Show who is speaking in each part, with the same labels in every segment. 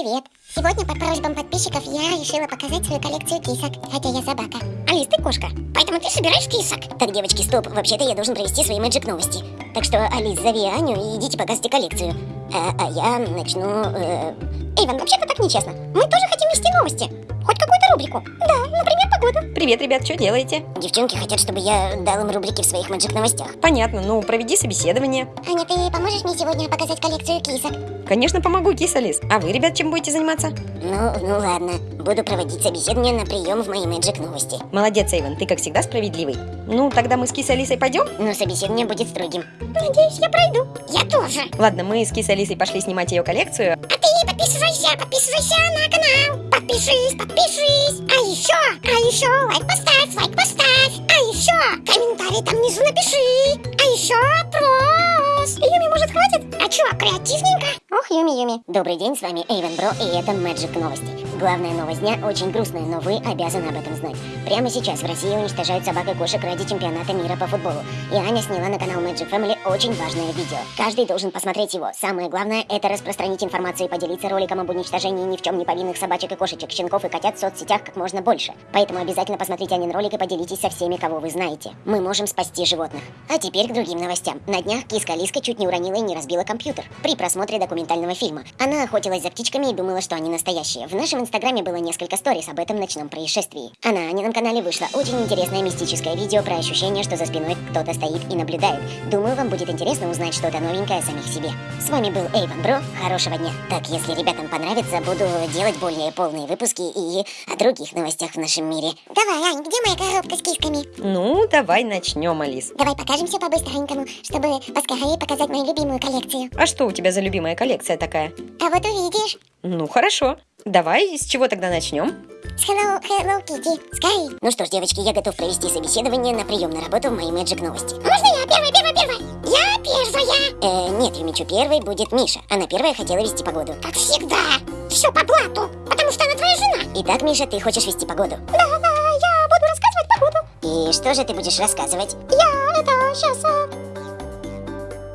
Speaker 1: Привет! Сегодня по просьбам подписчиков я решила показать свою коллекцию кисок, хотя я собака.
Speaker 2: Алис, ты кошка.
Speaker 1: Поэтому ты собираешь кисок?
Speaker 2: Так, девочки, стоп. Вообще-то я должен провести свои мэджик новости. Так что, Алис, зови Аню и идите показывайте коллекцию. А, а я начну... Э...
Speaker 1: Эйвен, вообще-то так нечестно. Мы тоже хотим вести новости. Хоть какую-то рубрику. Да, например, погоду.
Speaker 3: Привет, ребят, что делаете?
Speaker 2: Девчонки хотят, чтобы я дал им рубрики в своих мэджик новостях.
Speaker 3: Понятно, ну проведи собеседование.
Speaker 1: Аня, ты поможешь мне сегодня показать коллекцию кисок?
Speaker 3: Конечно, помогу, киса Лис. А вы, ребят, чем будете заниматься?
Speaker 2: Ну, ну ладно. Буду проводить собеседование на прием в мои мэджик новости.
Speaker 3: Молодец, Эйвен, ты как всегда справедливый. Ну, тогда мы с Кисой Алисой пойдем?
Speaker 2: Но собеседование будет строгим.
Speaker 1: Надеюсь, я пройду. Я тоже.
Speaker 3: Ладно, мы с Кисой Алисой пошли снимать ее коллекцию.
Speaker 1: А ты подписывайся, подписывайся на канал. Подпишись, подпишись. А еще, а еще лайк поставь, лайк поставь. А еще комментарий там внизу напиши. А еще опрос. Юми, может, хватит? А чё, креативненько? Ох, Юми, Юми.
Speaker 2: Добрый день, с вами Эйвен Бро, и это Мэджик Новости. Главная новость дня очень грустная, но вы обязаны об этом знать. Прямо сейчас в России уничтожают собак и кошек ради чемпионата мира по футболу. И Аня сняла на канал Magic Family очень важное видео. Каждый должен посмотреть его. Самое главное это распространить информацию и поделиться роликом об уничтожении ни в чем не повинных собачек и кошечек, щенков и котят в соцсетях как можно больше. Поэтому обязательно посмотрите Анин ролик и поделитесь со всеми, кого вы знаете. Мы можем спасти животных. А теперь к другим новостям. На днях киска Лиска чуть не уронила и не разбила компьютер при просмотре документального фильма. Она охотилась за птичками и думала, что они настоящие. В нашем инстаграме было несколько сторис об этом ночном происшествии. А на Анином канале вышло очень интересное мистическое видео про ощущение, что за спиной кто-то стоит и наблюдает. Думаю, вам будет интересно узнать что-то новенькое о самих себе. С вами был Эйвен Бро, хорошего дня. Так, если ребятам понравится, буду делать более полные выпуски и о других новостях в нашем мире.
Speaker 1: Давай, Ань, где моя коробка с кисками?
Speaker 3: Ну, давай начнем, Алис.
Speaker 1: Давай покажем все по-быстренькому, чтобы поскорее показать мою любимую коллекцию.
Speaker 3: А что у тебя за любимая коллекция такая?
Speaker 1: А вот увидишь.
Speaker 3: Ну, хорошо. Давай, с чего тогда начнем?
Speaker 1: С Hello, Hello Kitty. Скорей.
Speaker 2: Ну что ж, девочки, я готов провести собеседование на прием на работу в мои Magic Новости.
Speaker 1: Можно я первая, первая, первая? Я первая.
Speaker 2: Э, нет, Юмичу, первой будет Миша. Она первая хотела вести погоду.
Speaker 1: Как всегда. Все по блату, потому что она твоя жена.
Speaker 2: Итак, Миша, ты хочешь вести погоду?
Speaker 1: Да, да, я буду рассказывать погоду.
Speaker 2: И что же ты будешь рассказывать?
Speaker 1: Я это сейчас...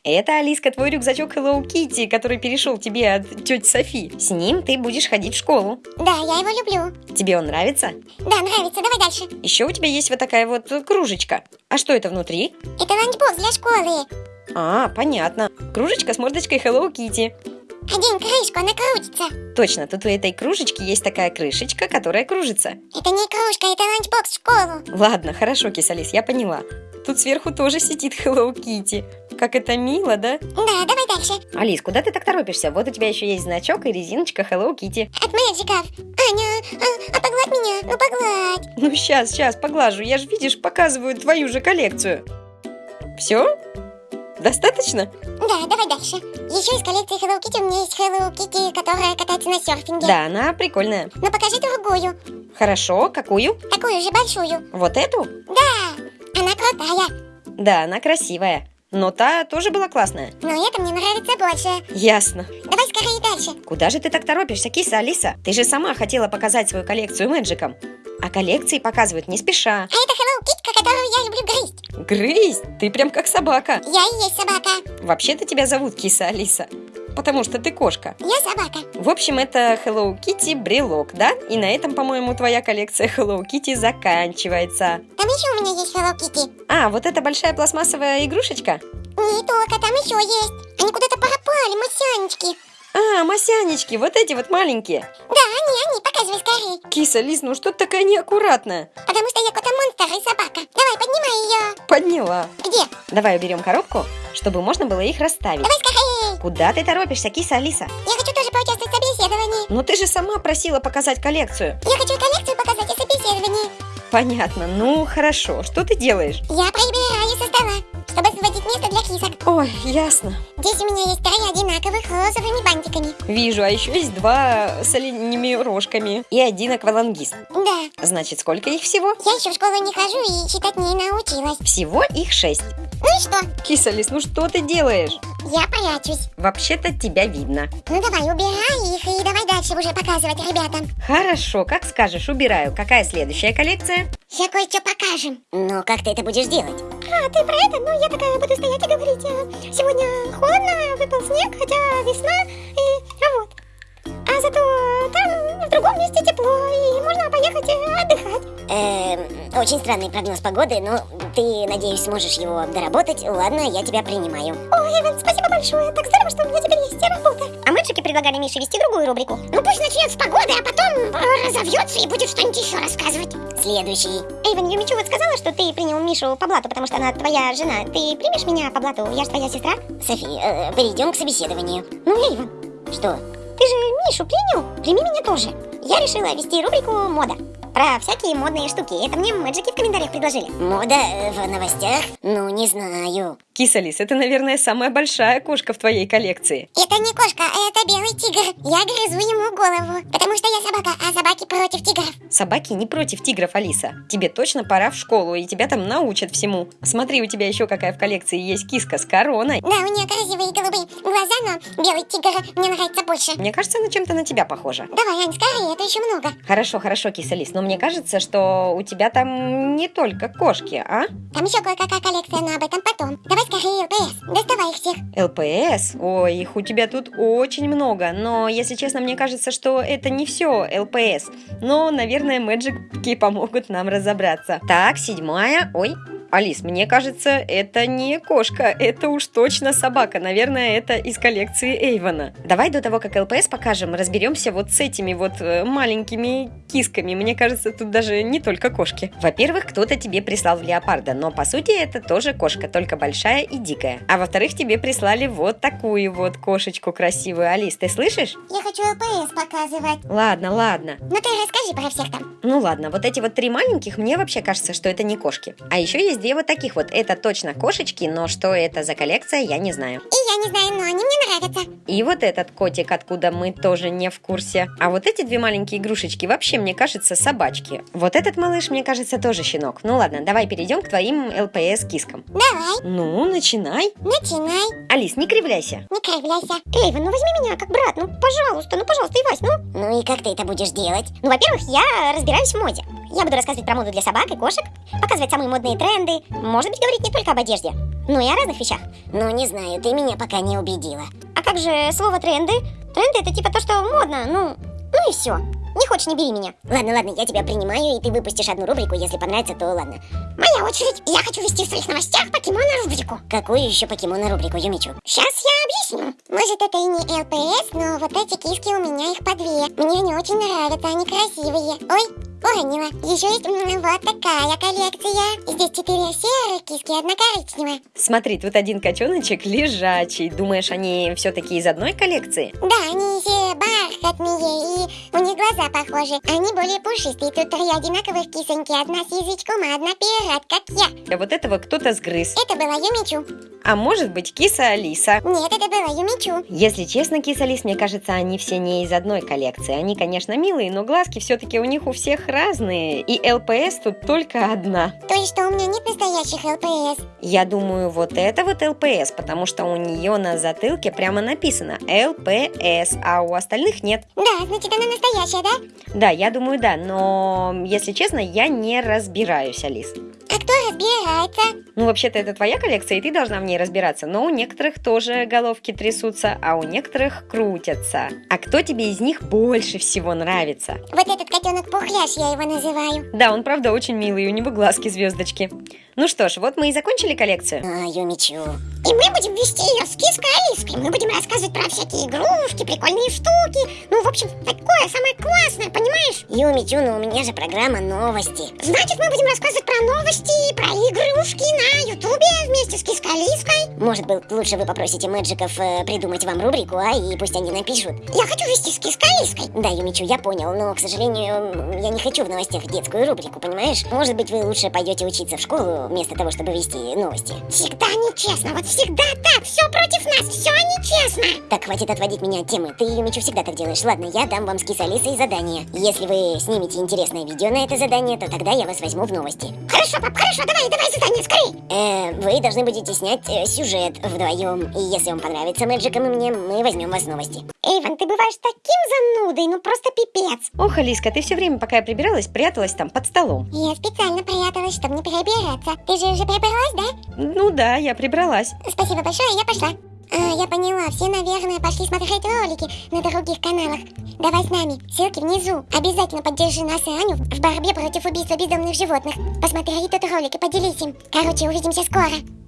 Speaker 3: Это, Алиска, твой рюкзачок Hello Kitty, который перешел тебе от тети Софи. С ним ты будешь ходить в школу.
Speaker 1: Да, я его люблю.
Speaker 3: Тебе он нравится?
Speaker 1: Да, нравится. Давай дальше.
Speaker 3: Еще у тебя есть вот такая вот кружечка. А что это внутри?
Speaker 1: Это ланчбокс для школы.
Speaker 3: А, понятно. Кружечка с мордочкой Hello Kitty.
Speaker 1: Одень крышку, она крутится.
Speaker 3: Точно, тут у этой кружечки есть такая крышечка, которая кружится.
Speaker 1: Это не кружка, это ланчбокс в школу.
Speaker 3: Ладно, хорошо, Кисалис, я поняла. Тут сверху тоже сидит Hello Kitty. Как это мило, да?
Speaker 1: Да, давай дальше.
Speaker 3: Алис, куда ты так торопишься? Вот у тебя еще есть значок и резиночка Hello Kitty.
Speaker 1: От мэджиков. Аня, а, а погладь меня, ну погладь.
Speaker 3: Ну сейчас, сейчас, поглажу. Я же, видишь, показываю твою же коллекцию. Все? Достаточно?
Speaker 1: Да, давай дальше. Еще из коллекции Hello Kitty у меня есть Hello Kitty, которая катается на серфинге.
Speaker 3: Да, она прикольная.
Speaker 1: Ну покажи другую.
Speaker 3: Хорошо, какую?
Speaker 1: Такую же большую.
Speaker 3: Вот эту?
Speaker 1: Да, она крутая.
Speaker 3: Да, она красивая. Но та тоже была классная.
Speaker 1: Но эта мне нравится больше.
Speaker 3: Ясно.
Speaker 1: Давай скорее дальше.
Speaker 3: Куда же ты так торопишься, киса Алиса? Ты же сама хотела показать свою коллекцию мэджиком. А коллекции показывают не спеша.
Speaker 1: А это Hello Kitty, которую я люблю грызть.
Speaker 3: Грызть? Ты прям как собака.
Speaker 1: Я и есть собака.
Speaker 3: Вообще-то тебя зовут киса Алиса. Потому что ты кошка.
Speaker 1: Я собака.
Speaker 3: В общем, это Hello Kitty брелок, да? И на этом, по-моему, твоя коллекция Hello Kitty заканчивается.
Speaker 1: Еще у меня есть Hello Kitty.
Speaker 3: А, вот эта большая пластмассовая игрушечка?
Speaker 1: Не только, там еще есть. Они куда-то пропали, масянечки.
Speaker 3: А, масянечки, вот эти вот маленькие.
Speaker 1: Да, они, они, показывай скорее.
Speaker 3: Киса, Лиз, ну что ты такая неаккуратная?
Speaker 1: Потому что я кота-монстр и собака. Давай, поднимай ее.
Speaker 3: Подняла.
Speaker 1: Где?
Speaker 3: Давай уберем коробку, чтобы можно было их расставить.
Speaker 1: Давай скорее.
Speaker 3: Куда ты торопишься, киса Алиса?
Speaker 1: Я хочу тоже поучаствовать в собеседовании.
Speaker 3: Ну ты же сама просила показать коллекцию.
Speaker 1: Я хочу коллекцию показать и собеседование.
Speaker 3: Понятно, ну хорошо. Что ты делаешь?
Speaker 1: Я прибираю со стола, чтобы освободить место для кисок.
Speaker 3: Ой, ясно.
Speaker 1: Здесь у меня есть три одинаковых розовыми бантиками.
Speaker 3: Вижу, а еще есть два с оленями рожками и один аквалангист.
Speaker 1: Да.
Speaker 3: Значит, сколько их всего?
Speaker 1: Я еще в школу не хожу и читать не научилась.
Speaker 3: Всего их шесть.
Speaker 1: Ну и что?
Speaker 3: Киса, Лис, ну что ты делаешь?
Speaker 1: Я прячусь.
Speaker 3: Вообще-то тебя видно.
Speaker 1: Ну давай, убирай их и давай дальше уже показывать ребятам.
Speaker 3: Хорошо, как скажешь, убираю. Какая следующая коллекция?
Speaker 1: Сейчас кое-что покажем.
Speaker 2: Но как ты это будешь делать?
Speaker 1: А, ты про это? Ну, я такая буду стоять и говорить. а, Сегодня холодно, выпал снег, хотя весна, и а вот. А зато там в другом месте тепло, и можно поехать э, отдыхать.
Speaker 2: Эм, очень странный прогноз погоды, но ты, надеюсь, сможешь его доработать. Ладно, я тебя принимаю.
Speaker 1: Ой, Иван, спасибо большое. Так здорово, что у меня теперь есть работа.
Speaker 2: А мэджики предлагали Мише вести другую рубрику.
Speaker 1: Ну пусть начнет с погоды, а потом э, разовьется и будет что-нибудь еще рассказывать.
Speaker 2: Следующий.
Speaker 1: Эйвен, Юмичу вот сказала, что ты принял Мишу по блату, потому что она твоя жена. Ты примешь меня по блату? Я же твоя сестра.
Speaker 2: Софи, э, перейдем к собеседованию.
Speaker 1: Ну, Эйвен,
Speaker 2: Что?
Speaker 1: ты же Мишу принял? Прими меня тоже. Я решила вести рубрику «Мода». Про всякие модные штуки. Это мне мэджики в комментариях предложили.
Speaker 2: Мода э, в новостях? Ну, не знаю.
Speaker 3: Киса Лис, это, наверное, самая большая кошка в твоей коллекции.
Speaker 1: Это не кошка, это белый тигр. Я грызу ему голову, потому что я собака, а собаки против тигров.
Speaker 3: Собаки не против тигров, Алиса. Тебе точно пора в школу, и тебя там научат всему. Смотри, у тебя еще какая в коллекции есть киска с короной.
Speaker 1: Да, у нее красивые голубые глаза, но белый тигр мне нравится больше.
Speaker 3: Мне кажется, она чем-то на тебя похожа.
Speaker 1: Давай, Ань, скорее, это еще много.
Speaker 3: Хорошо, хорошо, киса Лис, но мне кажется, что у тебя там не только кошки, а?
Speaker 1: Там еще кое-какая коллекция, но об этом потом. Давай скорее, ЛПС, доставай их всех.
Speaker 3: ЛПС? Ой, их у тебя тут очень много, но, если честно, мне кажется, что это не все ЛПС. Но, наверное, мэджики помогут нам разобраться. Так, седьмая. Ой, Алис, мне кажется, это не кошка, это уж точно собака. Наверное, это из коллекции Эйвона. Давай до того, как ЛПС покажем, разберемся вот с этими вот э, маленькими кисками. Мне кажется, тут даже не только кошки. Во-первых, кто-то тебе прислал леопарда, но по сути это тоже кошка, только большая и дикая. А во-вторых, тебе прислали вот такую вот кошечку красивую. Алис, ты слышишь?
Speaker 1: Я хочу ЛПС показывать.
Speaker 3: Ладно, ладно.
Speaker 1: Ну ты расскажи про всех там.
Speaker 3: Ну ладно, вот эти вот три маленьких, мне вообще кажется, что это не кошки. А еще есть две вот таких вот. Это точно кошечки, но что это за коллекция, я не знаю.
Speaker 1: И я не знаю, но они мне нравятся.
Speaker 3: И вот этот котик, откуда мы тоже не в курсе. А вот эти две маленькие игрушечки вообще, мне кажется, собачки. Вот этот малыш, мне кажется, тоже щенок. Ну ладно, давай перейдем к твоим ЛПС-кискам.
Speaker 1: Давай,
Speaker 3: Ну, начинай.
Speaker 1: начинай,
Speaker 3: Алис, не кривляйся.
Speaker 1: не кривляйся. Эйвен, ну возьми меня как брат, ну пожалуйста, ну пожалуйста, Ивась, ну.
Speaker 2: Ну и как ты это будешь делать?
Speaker 1: Ну, во-первых, я разбираюсь в моде. Я буду рассказывать про моду для собак и кошек, показывать самые модные тренды, может быть, говорить не только об одежде, но и о разных вещах.
Speaker 2: Ну, не знаю, ты меня пока не убедила.
Speaker 1: А как же слово тренды? Тренды это типа то, что модно, ну, ну и все. Не хочешь, не бери меня.
Speaker 2: Ладно, ладно, я тебя принимаю, и ты выпустишь одну рубрику, если понравится, то ладно.
Speaker 1: Моя очередь. Я хочу вести в своих новостях покемона рубрику.
Speaker 2: Какую еще покемона рубрику, Юмичу?
Speaker 1: Сейчас я объясню. Может, это и не ЛПС, но вот эти киски у меня их по две. Мне они очень нравятся, они красивые. Ой, уронила. Еще есть м, вот такая коллекция. Здесь четыре серых киски, одна коричневая.
Speaker 3: Смотри, тут один котеночек лежачий. Думаешь, они все-таки из одной коллекции?
Speaker 1: Да, они все бархатные, и у них глаза похожи. Они более пушистые. Тут три одинаковых кисоньки. Одна с язычком, а одна пират, как я.
Speaker 3: А вот этого кто-то сгрыз.
Speaker 1: Это была Юмичу.
Speaker 3: А может быть, киса Алиса.
Speaker 1: Нет, это была Юмичу.
Speaker 3: Если честно, киса Лис, мне кажется, они все не из одной коллекции. Они, конечно, милые, но глазки все-таки у них у всех разные. И ЛПС тут только одна.
Speaker 1: То есть, что у меня нет настоящих ЛПС.
Speaker 3: Я думаю, вот это вот ЛПС, потому что у нее на затылке прямо написано ЛПС, а у остальных нет.
Speaker 1: Да, значит, она настоящая, да?
Speaker 3: Да, я думаю, да, но, если честно, я не разбираюсь, Алис.
Speaker 1: А кто разбирается?
Speaker 3: Ну, вообще-то это твоя коллекция, и ты должна в ней разбираться, но у некоторых тоже головки трясутся, а у некоторых крутятся. А кто тебе из них больше всего нравится?
Speaker 1: Вот этот котенок пухляш, я его называю.
Speaker 3: Да, он правда очень милый, у него глазки звездочки. Ну что ж, вот мы и закончили коллекцию.
Speaker 2: А, Юмичу.
Speaker 1: И мы будем вести ее с киской Алиской. Мы будем рассказывать про всякие игрушки, прикольные штуки. Ну, в общем, такое самое классное, понимаешь?
Speaker 2: Юмичу, ну у меня же программа новости.
Speaker 1: Значит, мы будем рассказывать про новости, про игрушки на Ютубе вместе с киской Алиской.
Speaker 2: Может быть, лучше вы попросите мэджиков э, придумать вам рубрику, а и пусть они напишут.
Speaker 1: Я хочу вести с киской Алиской.
Speaker 2: Да, Юмичу, я понял, но, к сожалению, я не хочу в новостях детскую рубрику, понимаешь? Может быть, вы лучше пойдете учиться в школу, вместо того, чтобы вести новости.
Speaker 1: Всегда нечестно, вот всегда так, все против нас, все нечестно.
Speaker 2: Так, хватит отводить меня от темы. Ты, Юмичу, всегда так делаешь. Ладно, я дам вам с Кис Алисой задание. Если вы снимете интересное видео на это задание, то тогда я вас возьму в новости.
Speaker 1: Хорошо, пап, хорошо, давай, давай задание, скорей.
Speaker 2: Э, вы должны будете снять э, сюжет вдвоем. И если он понравится мэджикам и мне, мы возьмем вас в новости.
Speaker 1: Эйвен, ты бываешь таким занудой, ну просто пипец.
Speaker 3: Ох, Алиска, ты все время, пока я прибиралась, пряталась там под столом.
Speaker 1: Я специально пряталась, чтобы не перебираться. Ты же уже прибралась, да?
Speaker 3: Ну да, я прибралась.
Speaker 1: Спасибо большое, я пошла. А, я поняла, все, наверное, пошли смотреть ролики на других каналах. Давай с нами, ссылки внизу. Обязательно поддержи нас и Аню в борьбе против убийства бездомных животных. Посмотри этот ролик и поделись им. Короче, увидимся скоро.